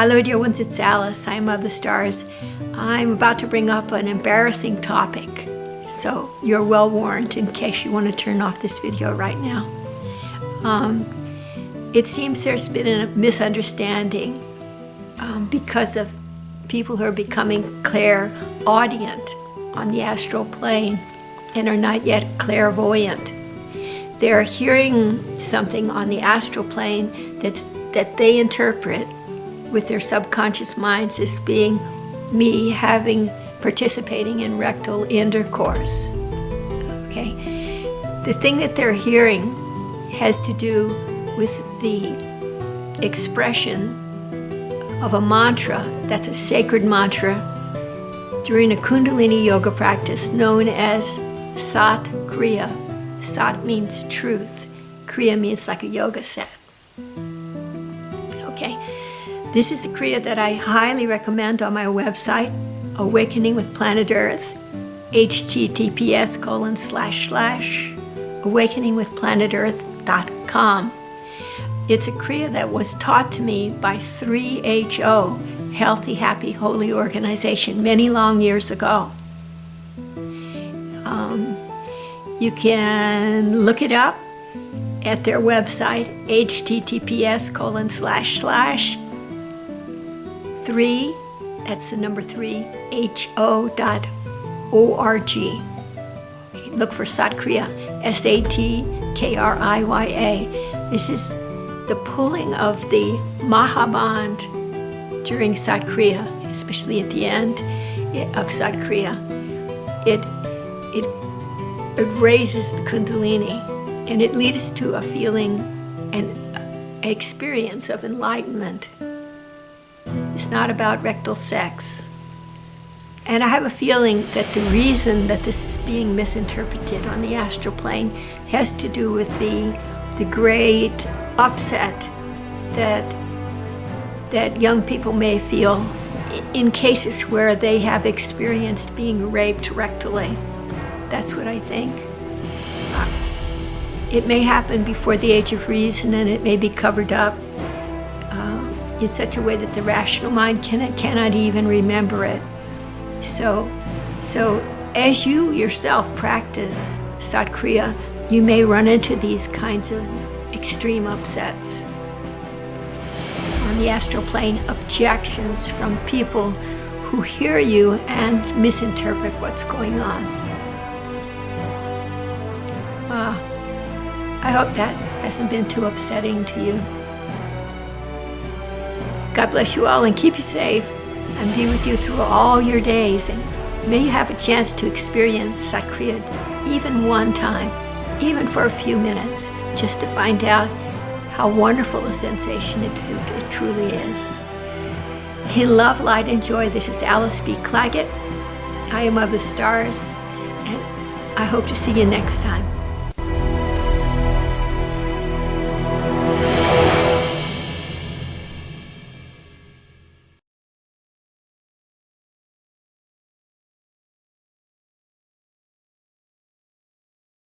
Hello dear ones, it's Alice. I'm of the stars. I'm about to bring up an embarrassing topic. So you're well warned in case you want to turn off this video right now. Um, it seems there's been a misunderstanding um, because of people who are becoming clairaudient on the astral plane and are not yet clairvoyant. They're hearing something on the astral plane that's, that they interpret with their subconscious minds as being me having participating in rectal intercourse. Okay, the thing that they're hearing has to do with the expression of a mantra that's a sacred mantra during a Kundalini yoga practice known as Sat Kriya. Sat means truth, Kriya means like a yoga set. Okay, this is a Kriya that I highly recommend on my website, Awakening with Planet Earth, https colon slash slash awakeningwithplanetearth.com. It's a Kriya that was taught to me by 3HO, Healthy, Happy, Holy Organization, many long years ago. Um, you can look it up at their website, https colon slash slash 3, that's the number 3, ho dot O-R-G. Look for Satkriya, S-A-T-K-R-I-Y-A. This is the pulling of the Mahaband during Satkriya, especially at the end of Satkriya. It, it, it raises the Kundalini and it leads to a feeling and experience of enlightenment. It's not about rectal sex. And I have a feeling that the reason that this is being misinterpreted on the astral plane has to do with the, the great upset that, that young people may feel in cases where they have experienced being raped rectally. That's what I think. It may happen before the age of reason and it may be covered up uh, in such a way that the rational mind can, cannot even remember it. So, so as you yourself practice Satkriya, you may run into these kinds of extreme upsets. On the astral plane, objections from people who hear you and misinterpret what's going on. Uh, I hope that hasn't been too upsetting to you. God bless you all and keep you safe and be with you through all your days. And may you have a chance to experience Satkriya even one time, even for a few minutes, just to find out how wonderful a sensation it, it truly is. In love, light, and joy, this is Alice B. Clagett. I am of the stars, and I hope to see you next time.